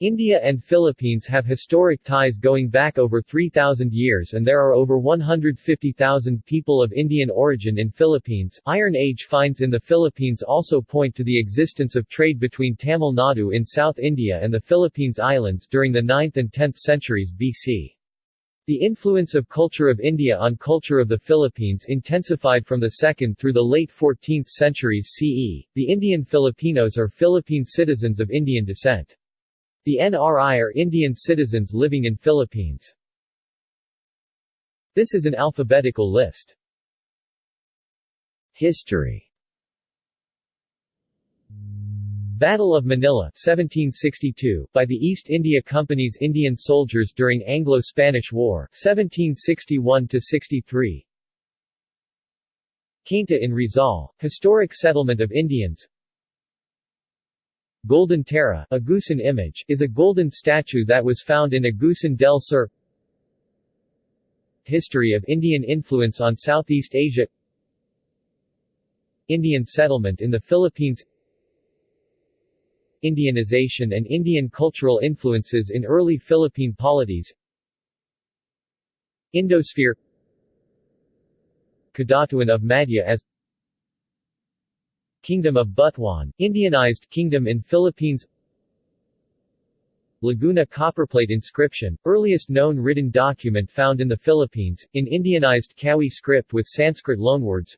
India and Philippines have historic ties going back over 3,000 years and there are over 150,000 people of Indian origin in Philippines. Iron Age finds in the Philippines also point to the existence of trade between Tamil Nadu in South India and the Philippines Islands during the 9th and 10th centuries BC. The influence of culture of India on culture of the Philippines intensified from the 2nd through the late 14th centuries CE. The Indian Filipinos are Philippine citizens of Indian descent. The NRI are Indian citizens living in Philippines. This is an alphabetical list. History Battle of Manila 1762, by the East India Company's Indian soldiers during Anglo-Spanish War 1761-63 Cainta in Rizal, historic settlement of Indians Golden Tara, Agusan image, is a golden statue that was found in Agusan del Sur. History of Indian influence on Southeast Asia. Indian settlement in the Philippines. Indianization and Indian cultural influences in early Philippine polities. Indosphere. Kadatuan of Madja-as Kingdom of Butuan, Indianized kingdom in Philippines. Laguna copperplate inscription, earliest known written document found in the Philippines, in Indianized Kawi script with Sanskrit loanwords.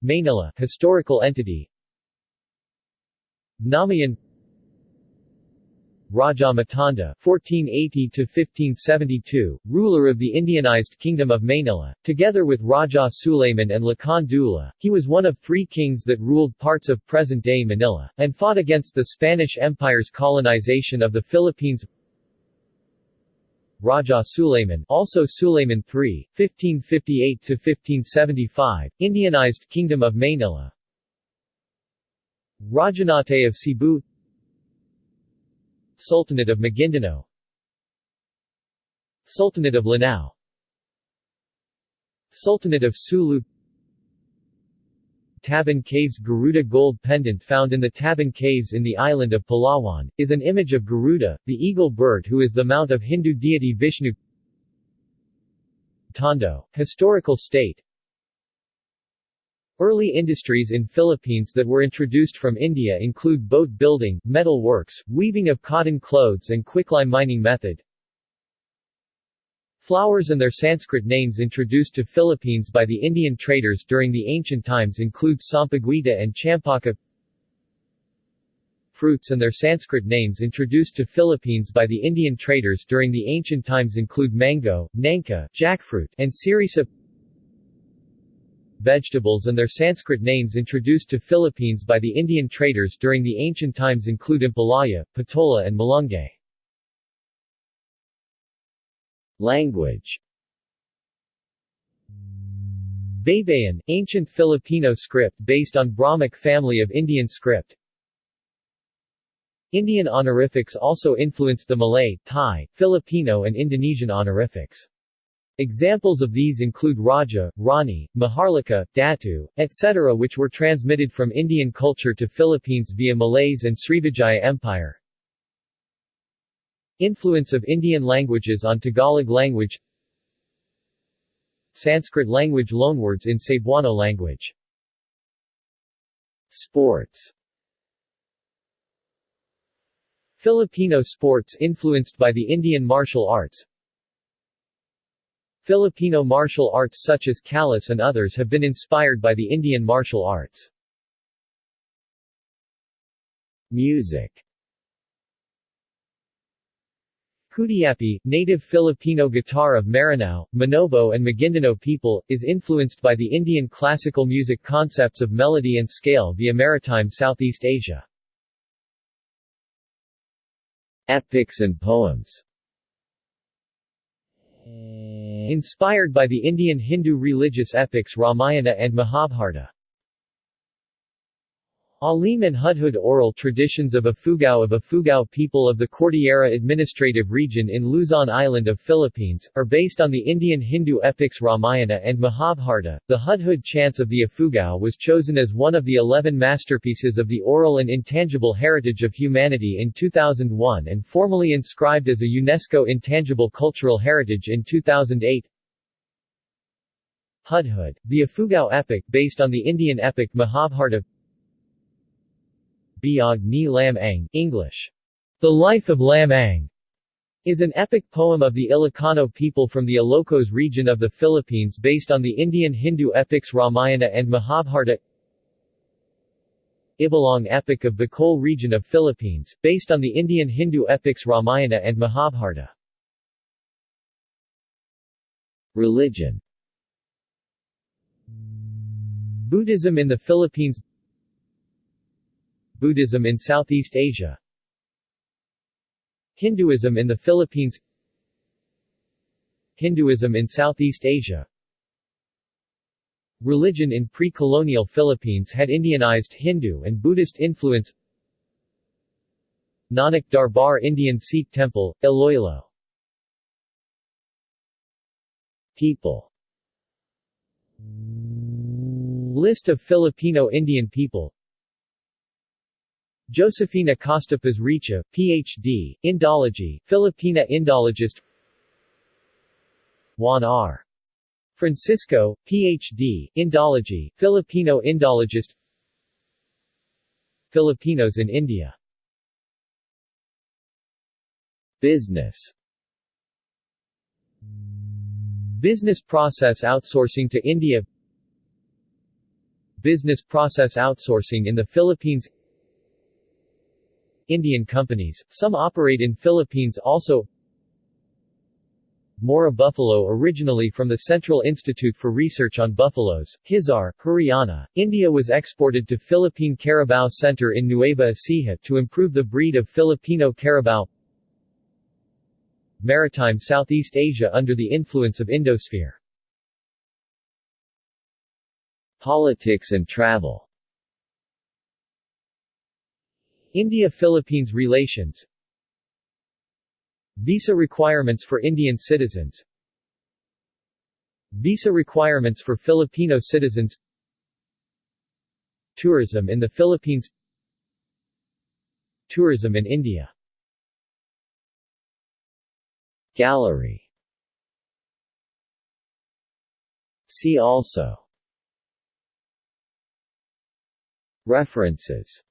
Manila, historical entity. Namayan Raja Matanda (1480–1572), ruler of the Indianized Kingdom of Manila, together with Raja Sulayman and Lakan Dula. He was one of three kings that ruled parts of present-day Manila, and fought against the Spanish Empire's colonization of the Philippines. Raja Sulayman, also Sulayman III, 1558–1575, Indianized Kingdom of Manila. Rajanate of Cebu Sultanate of Maguindanao Sultanate of Lanao. Sultanate of Sulu. Tabon Caves Garuda gold pendant found in the Tabon Caves in the island of Palawan, is an image of Garuda, the eagle bird who is the mount of Hindu deity Vishnu. Tondo, historical state Early industries in Philippines that were introduced from India include boat building, metal works, weaving of cotton clothes and quicklime mining method. Flowers and their Sanskrit names introduced to Philippines by the Indian traders during the ancient times include Sampaguita and Champaka. Fruits and their Sanskrit names introduced to Philippines by the Indian traders during the ancient times include mango, nangka, jackfruit, and sirisa vegetables and their Sanskrit names introduced to Philippines by the Indian traders during the ancient times include Ampalaya, Patola and Malunggay. Language Baybayin, ancient Filipino script based on Brahmic family of Indian script. Indian honorifics also influenced the Malay, Thai, Filipino and Indonesian honorifics. Examples of these include Raja, Rani, Maharlika, Datu, etc. which were transmitted from Indian culture to Philippines via Malays and Srivijaya Empire. Influence of Indian languages on Tagalog language Sanskrit language loanwords in Cebuano language Sports Filipino sports influenced by the Indian martial arts Filipino martial arts such as Kalas and others have been inspired by the Indian martial arts. Music Kutiapi, native Filipino guitar of Maranao, Manobo and Maguindanao people, is influenced by the Indian classical music concepts of melody and scale via maritime Southeast Asia. Epics and poems Inspired by the Indian Hindu religious epics Ramayana and Mahabharata. Alim and Hudhud oral traditions of Ifugao of Ifugao people of the Cordillera Administrative Region in Luzon Island of Philippines, are based on the Indian Hindu epics Ramayana and Mahabharata. The Hudhud chants of the Ifugao was chosen as one of the eleven masterpieces of the oral and intangible heritage of humanity in 2001 and formally inscribed as a UNESCO Intangible Cultural Heritage in 2008. Hudhud, the Ifugao epic based on the Indian epic Mahabharata Biag ni Lam Ang English. The Life of Lam Ang is an epic poem of the Ilocano people from the Ilocos region of the Philippines based on the Indian Hindu epics Ramayana and Mahabharata Ibalong epic of Bicol region of Philippines, based on the Indian Hindu epics Ramayana and Mahabharata. Religion Buddhism in the Philippines Buddhism in Southeast Asia. Hinduism in the Philippines. Hinduism in Southeast Asia. Religion in pre-colonial Philippines had Indianized Hindu and Buddhist influence. Nanak Darbar Indian Sikh Temple, Iloilo. People. List of Filipino Indian people Josefina Acosta Pasricha, Ph.D., Indology, Filipina Indologist Juan R. Francisco, Ph.D., Indology, Filipino Indologist Filipinos in India Business Business process outsourcing to India Business process outsourcing in the Philippines Indian companies, some operate in Philippines also. Murrah buffalo originally from the Central Institute for Research on Buffaloes, Hisar, Haryana, India was exported to Philippine Carabao Center in Nueva Ecija to improve the breed of Filipino Carabao. Maritime Southeast Asia under the influence of Indosphere. Politics and travel India-Philippines relations. Visa requirements for Indian citizens. Visa requirements for Filipino citizens. Tourism in the Philippines. Tourism in India. Gallery. See also. References